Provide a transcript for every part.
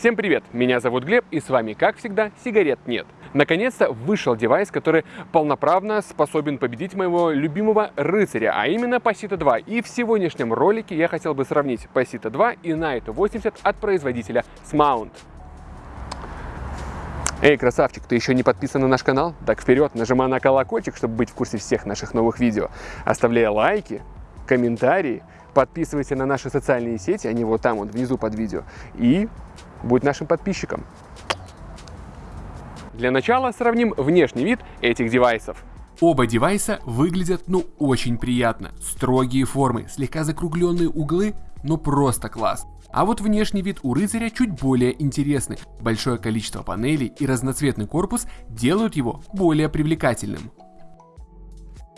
Всем привет, меня зовут Глеб и с вами, как всегда, сигарет нет. Наконец-то вышел девайс, который полноправно способен победить моего любимого рыцаря, а именно Pasito 2. И в сегодняшнем ролике я хотел бы сравнить Pasito 2 и Night 80 от производителя Smount. Эй, красавчик, ты еще не подписан на наш канал? Так вперед, нажимай на колокольчик, чтобы быть в курсе всех наших новых видео. Оставляй лайки, комментарии, подписывайся на наши социальные сети, они вот там вот внизу под видео, и будь нашим подписчиком. Для начала сравним внешний вид этих девайсов. Оба девайса выглядят ну очень приятно. Строгие формы, слегка закругленные углы, ну просто класс. А вот внешний вид у рыцаря чуть более интересный. Большое количество панелей и разноцветный корпус делают его более привлекательным.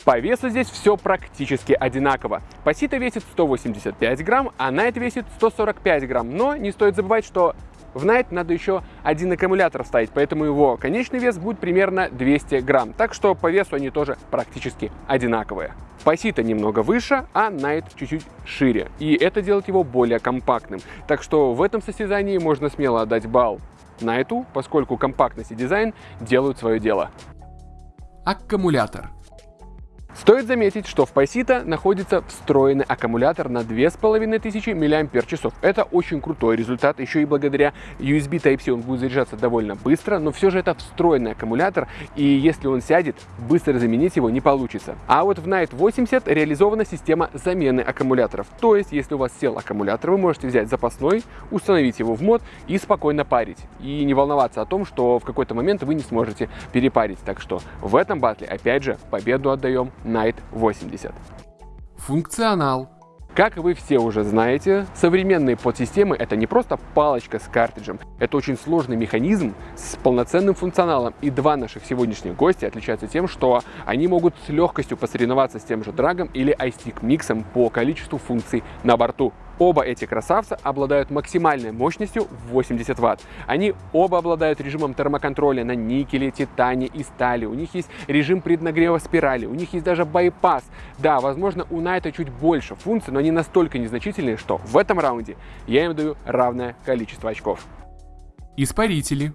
По весу здесь все практически одинаково. Пасита весит 185 грамм, а Найт весит 145 грамм. Но не стоит забывать, что в Night надо еще один аккумулятор вставить, поэтому его конечный вес будет примерно 200 грамм. Так что по весу они тоже практически одинаковые. Пасита немного выше, а Night чуть-чуть шире. И это делает его более компактным. Так что в этом состязании можно смело отдать балл Найту, поскольку компактность и дизайн делают свое дело. Аккумулятор. Стоит заметить, что в Pasito находится встроенный аккумулятор на 2500 мАч. Это очень крутой результат, еще и благодаря USB Type-C он будет заряжаться довольно быстро, но все же это встроенный аккумулятор, и если он сядет, быстро заменить его не получится. А вот в Night 80 реализована система замены аккумуляторов. То есть, если у вас сел аккумулятор, вы можете взять запасной, установить его в мод и спокойно парить. И не волноваться о том, что в какой-то момент вы не сможете перепарить. Так что в этом батле, опять же, победу отдаем Night 80. Функционал. Как вы все уже знаете, современные подсистемы это не просто палочка с картриджем, это очень сложный механизм с полноценным функционалом. И два наших сегодняшних гостя отличаются тем, что они могут с легкостью посоревноваться с тем же драгом или iStick миксом по количеству функций на борту. Оба эти красавца обладают максимальной мощностью в 80 Вт. Они оба обладают режимом термоконтроля на никеле, титане и стали. У них есть режим преднагрева спирали, у них есть даже байпас. Да, возможно, у Найта чуть больше функций, но они настолько незначительные, что в этом раунде я им даю равное количество очков. Испарители.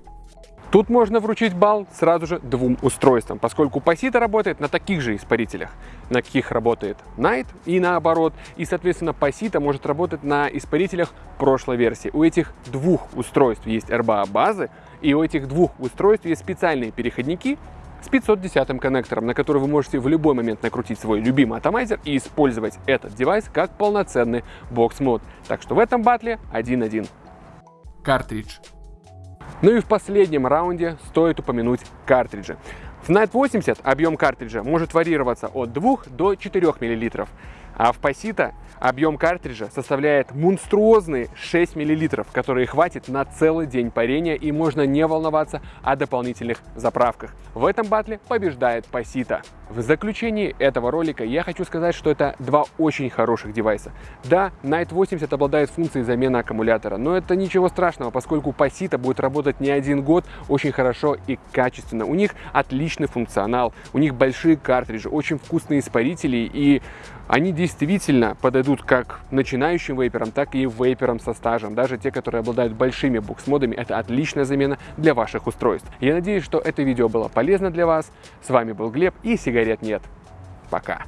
Тут можно вручить балл сразу же двум устройствам, поскольку Pasito работает на таких же испарителях, на каких работает Night и наоборот. И, соответственно, Pasito может работать на испарителях прошлой версии. У этих двух устройств есть RBA базы, и у этих двух устройств есть специальные переходники с 510 коннектором, на который вы можете в любой момент накрутить свой любимый атомайзер и использовать этот девайс как полноценный бокс-мод. Так что в этом батле 1-1. Картридж. Ну и в последнем раунде стоит упомянуть картриджи. В Night 80 объем картриджа может варьироваться от 2 до 4 мл, а в Pasito объем картриджа составляет монструозные 6 мл, которые хватит на целый день парения и можно не волноваться о дополнительных заправках. В этом батле побеждает Pasito. В заключении этого ролика я хочу сказать, что это два очень хороших девайса. Да, Night 80 обладает функцией замены аккумулятора, но это ничего страшного, поскольку Pasito будет работать не один год очень хорошо и качественно. У них отличный функционал, у них большие картриджи, очень вкусные испарители и они действительно подойдут как начинающим вейперам, так и вейперам со стажем. Даже те, которые обладают большими буксмодами, это отличная замена для ваших устройств. Я надеюсь, что это видео было полезно для вас. С вами был Глеб и сигарет нет. Пока.